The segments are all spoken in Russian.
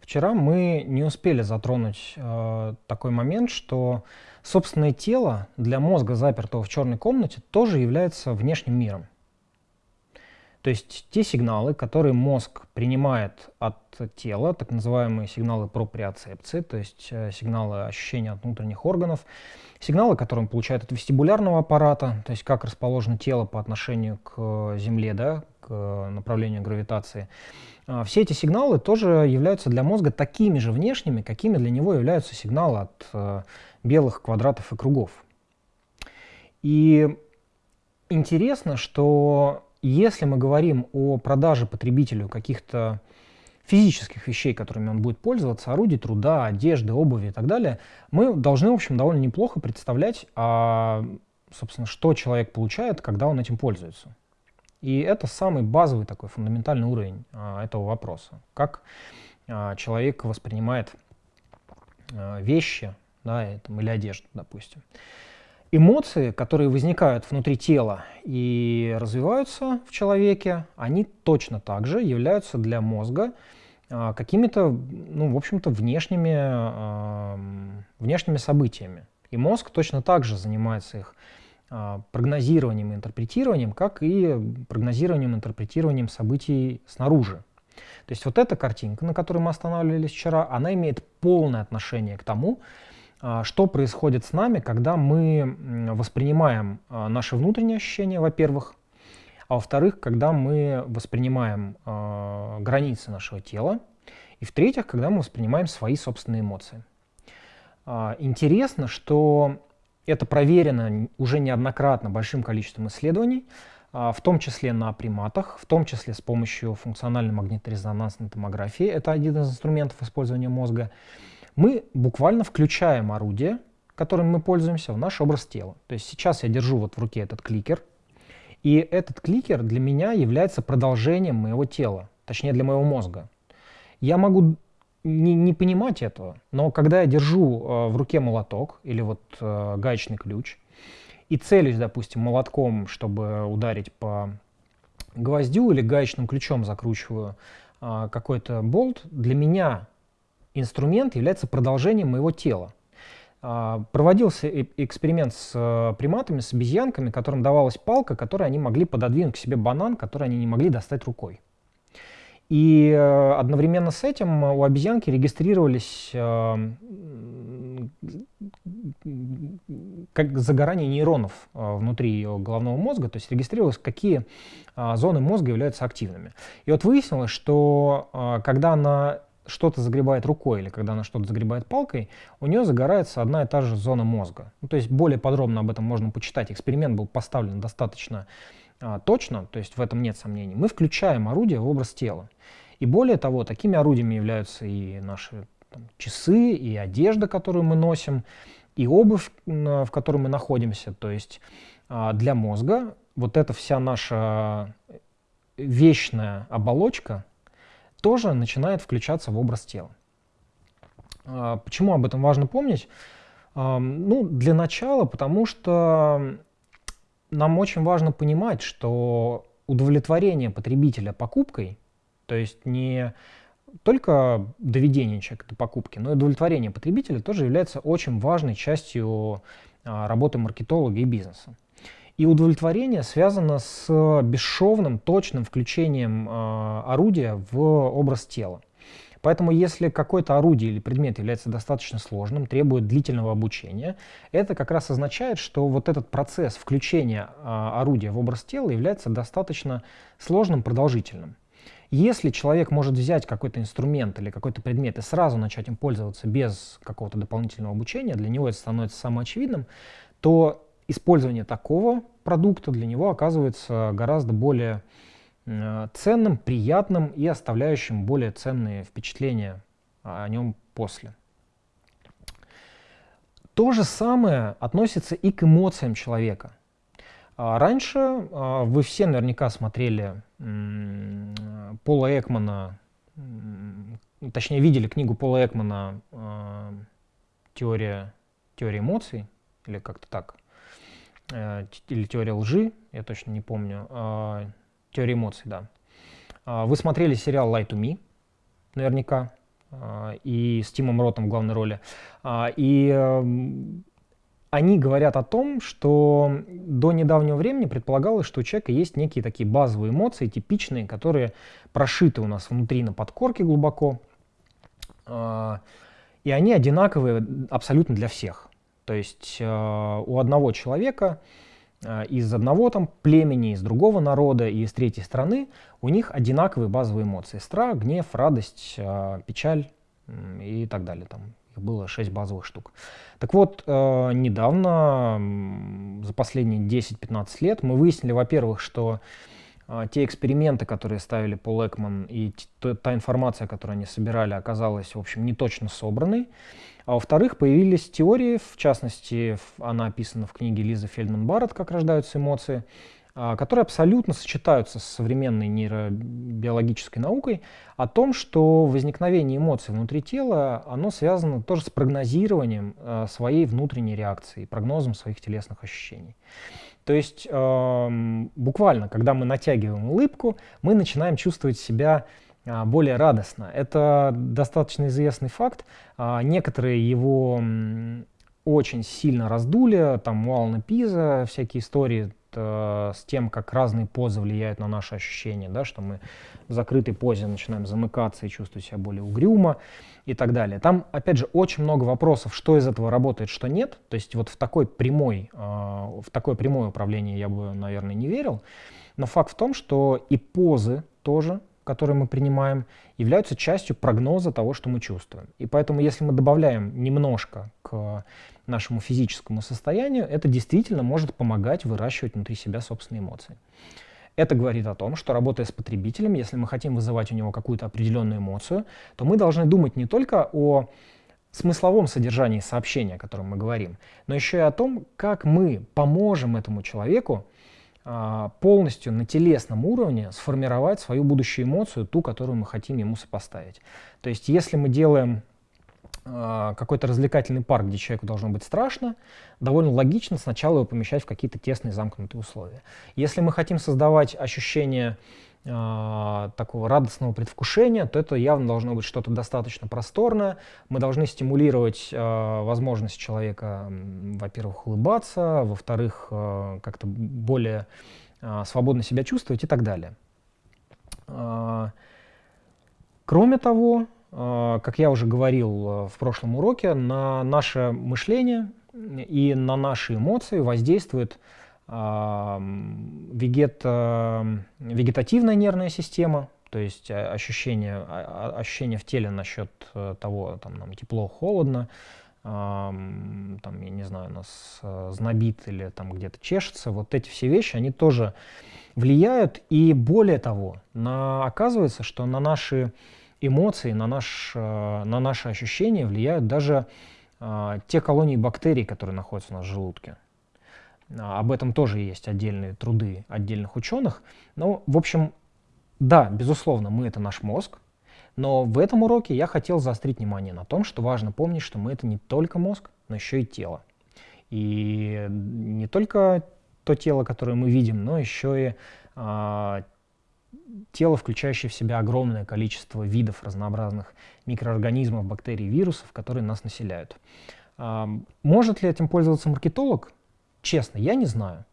Вчера мы не успели затронуть э, такой момент, что собственное тело для мозга, запертого в черной комнате, тоже является внешним миром. То есть те сигналы, которые мозг принимает от тела, так называемые сигналы проприоцепции, то есть э, сигналы ощущения от внутренних органов, сигналы, которые он получает от вестибулярного аппарата, то есть как расположено тело по отношению к Земле, да, к направлению гравитации. А, все эти сигналы тоже являются для мозга такими же внешними, какими для него являются сигналы от э, белых квадратов и кругов. И интересно, что если мы говорим о продаже потребителю каких-то физических вещей, которыми он будет пользоваться, орудий труда, одежды, обуви и так далее, мы должны, в общем, довольно неплохо представлять, а, собственно, что человек получает, когда он этим пользуется. И это самый базовый такой фундаментальный уровень а, этого вопроса. Как а, человек воспринимает а, вещи да, там, или одежду, допустим. Эмоции, которые возникают внутри тела и развиваются в человеке, они точно так же являются для мозга а, какими-то, ну, в общем-то, внешними, а, внешними событиями. И мозг точно так же занимается их прогнозированием и интерпретированием, как и прогнозированием и интерпретированием событий снаружи. То есть вот эта картинка, на которой мы останавливались вчера, она имеет полное отношение к тому, а, что происходит с нами, когда мы воспринимаем а, наши внутренние ощущения, во-первых, а во-вторых, когда мы воспринимаем границы нашего тела, и в-третьих, когда мы воспринимаем свои собственные эмоции. Интересно, что это проверено уже неоднократно большим количеством исследований, а, в том числе на приматах, в том числе с помощью функциональной магниторезонансной томографии. Это один из инструментов использования мозга. Мы буквально включаем орудие, которым мы пользуемся, в наш образ тела. То есть сейчас я держу вот в руке этот кликер, и этот кликер для меня является продолжением моего тела, точнее для моего мозга. Я могу не, не понимать этого. Но когда я держу э, в руке молоток или вот э, гаечный ключ и целюсь, допустим, молотком, чтобы ударить по гвоздю или гаечным ключом закручиваю э, какой-то болт, для меня инструмент является продолжением моего тела. Э, проводился э эксперимент с э, приматами, с обезьянками, которым давалась палка, которой они могли пододвинуть к себе банан, который они не могли достать рукой. И э, одновременно с этим у обезьянки регистрировались э, как загорание нейронов э, внутри ее головного мозга, то есть регистрировалось, какие зоны мозга являются активными. И вот выяснилось, что когда она что-то загребает рукой или когда она что-то загребает палкой, у нее загорается одна и та же зона мозга. Ну, то есть более подробно об этом можно почитать. Эксперимент был поставлен достаточно точно, то есть в этом нет сомнений, мы включаем орудие в образ тела. И более того, такими орудиями являются и наши там, часы, и одежда, которую мы носим, и обувь, в которой мы находимся. То есть а, для мозга вот эта вся наша вечная оболочка тоже начинает включаться в образ тела. А, почему об этом важно помнить? Ну, для начала, потому что нам очень важно понимать, что удовлетворение потребителя покупкой, то есть не только доведение человека до покупки, но и удовлетворение потребителя тоже является очень важной частью а, работы маркетолога и бизнеса. И удовлетворение связано с бесшовным, точным включением э, орудия в образ тела. Поэтому если какое-то орудие или предмет является достаточно сложным, требует длительного обучения, это как раз означает, что вот этот процесс включения а, орудия в образ тела является достаточно сложным, продолжительным. Если человек может взять какой-то инструмент или какой-то предмет и сразу начать им пользоваться без какого-то дополнительного обучения, для него это становится самоочевидным, то использование такого продукта для него оказывается гораздо более ценным, приятным и оставляющим более ценные впечатления о нем после. То же самое относится и к эмоциям человека. А раньше а, вы все наверняка смотрели Пола Экмана, точнее видели книгу Пола Экмана а, «Теория, теория эмоций», или как-то так, э, или «Теория лжи», я точно не помню. Теория эмоций, да. А, вы смотрели сериал Light to Me, наверняка. и с Тимом Ротом в главной роли. И эм, они говорят о том, что до недавнего времени предполагалось, что у человека есть некие такие базовые эмоции, типичные, которые прошиты у нас внутри на подкорке глубоко, а, и они одинаковые абсолютно для всех. То есть а, у одного человека а, из одного там племени, из другого народа и из третьей страны у них одинаковые базовые эмоции. Страх, гнев, радость, печаль и так далее. Там их было 6 базовых штук. Так вот, э, недавно, за последние 10-15 лет, мы выяснили, во-первых, что те эксперименты, которые ставили Пол Экман, и та информация, которую они собирали, оказалась, в общем, не точно собранной. А во-вторых, появились теории, в частности, она описана в книге Лизы Фельдман Барретт «Как рождаются эмоции», а, которые абсолютно сочетаются с современной нейробиологической наукой о том, что возникновение эмоций внутри тела, оно связано тоже с прогнозированием а, своей внутренней реакции, прогнозом своих телесных ощущений. То есть э, буквально, когда мы натягиваем улыбку, мы начинаем чувствовать себя э, более радостно. Это достаточно известный факт. Э, некоторые его очень сильно раздули, там у Алана Пиза всякие истории э, с тем, как разные позы влияют на наши ощущения, да, что мы в закрытой позе начинаем замыкаться и чувствовать себя более угрюмо и так далее. Там, опять же, очень много вопросов, что из этого работает, что нет. То есть вот в, такой прямой, э, в такое прямое управление я бы, наверное, не верил. Но факт в том, что и позы тоже которые мы принимаем, являются частью прогноза того, что мы чувствуем. И поэтому, если мы добавляем немножко к нашему физическому состоянию, это действительно может помогать выращивать внутри себя собственные эмоции. Это говорит о том, что работая с потребителем, если мы хотим вызывать у него какую-то определенную эмоцию, то мы должны думать не только о смысловом содержании сообщения, о котором мы говорим, но еще и о том, как мы поможем этому человеку полностью на телесном уровне сформировать свою будущую эмоцию, ту, которую мы хотим ему сопоставить. То есть если мы делаем а, какой-то развлекательный парк, где человеку должно быть страшно, довольно логично сначала его помещать в какие-то тесные замкнутые условия. Если мы хотим создавать ощущение э, такого радостного предвкушения, то это явно должно быть что-то достаточно просторное. Мы должны стимулировать э, возможность человека, во-первых, улыбаться, во-вторых, э, как-то более э, свободно себя чувствовать и так далее. Э, кроме того, а, как я уже говорил э, в прошлом уроке, на наше мышление и на наши эмоции воздействует а, вегет, вегетативная нервная система, то есть э, ощущение, а, ощущение в теле насчет э, того, там, нам тепло, холодно, там, я не знаю, нас знобит или там где-то чешется, вот эти все вещи, они тоже влияют, и более того, на, оказывается, что на наши эмоции, на, наш, э, на наши ощущения влияют даже э, те колонии бактерий, которые находятся у нас в желудке. А, об этом тоже есть отдельные труды отдельных ученых. Но, в общем, да, безусловно, мы — это наш мозг, но в этом уроке я хотел заострить внимание на том, что важно помнить, что мы — это не только мозг, но еще и тело. И не только то тело, которое мы видим, но еще и а, тело, включающее в себя огромное количество видов разнообразных микроорганизмов, бактерий, вирусов, которые нас населяют. Может ли этим пользоваться маркетолог? Честно, я не знаю.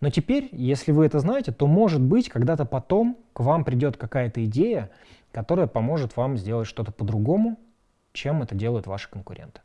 Но теперь, если вы это знаете, то, может быть, когда-то потом к вам придет какая-то идея, которая поможет вам сделать что-то по-другому, чем это делают ваши конкуренты.